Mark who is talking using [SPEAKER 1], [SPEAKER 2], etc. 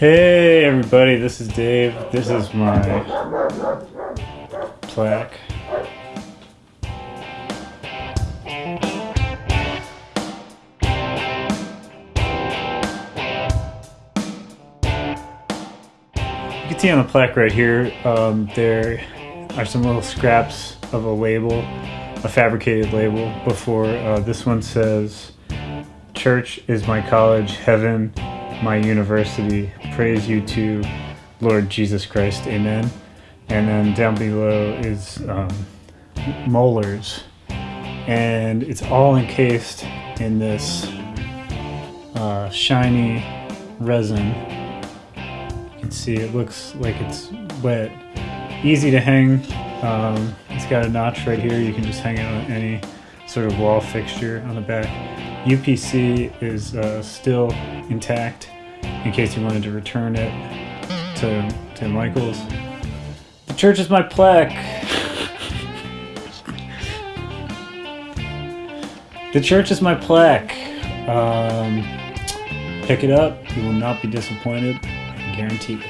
[SPEAKER 1] Hey everybody, this is Dave. This is my plaque. You can see on the plaque right here, um, there are some little scraps of a label, a fabricated label, before uh, this one says, Church is my college, heaven my university. Praise you to Lord Jesus Christ, amen. And then down below is um, molars. And it's all encased in this uh, shiny resin. You can see it looks like it's wet. Easy to hang. Um, it's got a notch right here. You can just hang it on any sort of wall fixture on the back. UPC is uh, still intact in case you wanted to return it to, to Michael's. The church is my plaque. the church is my plaque. Um, pick it up. You will not be disappointed. I guarantee it.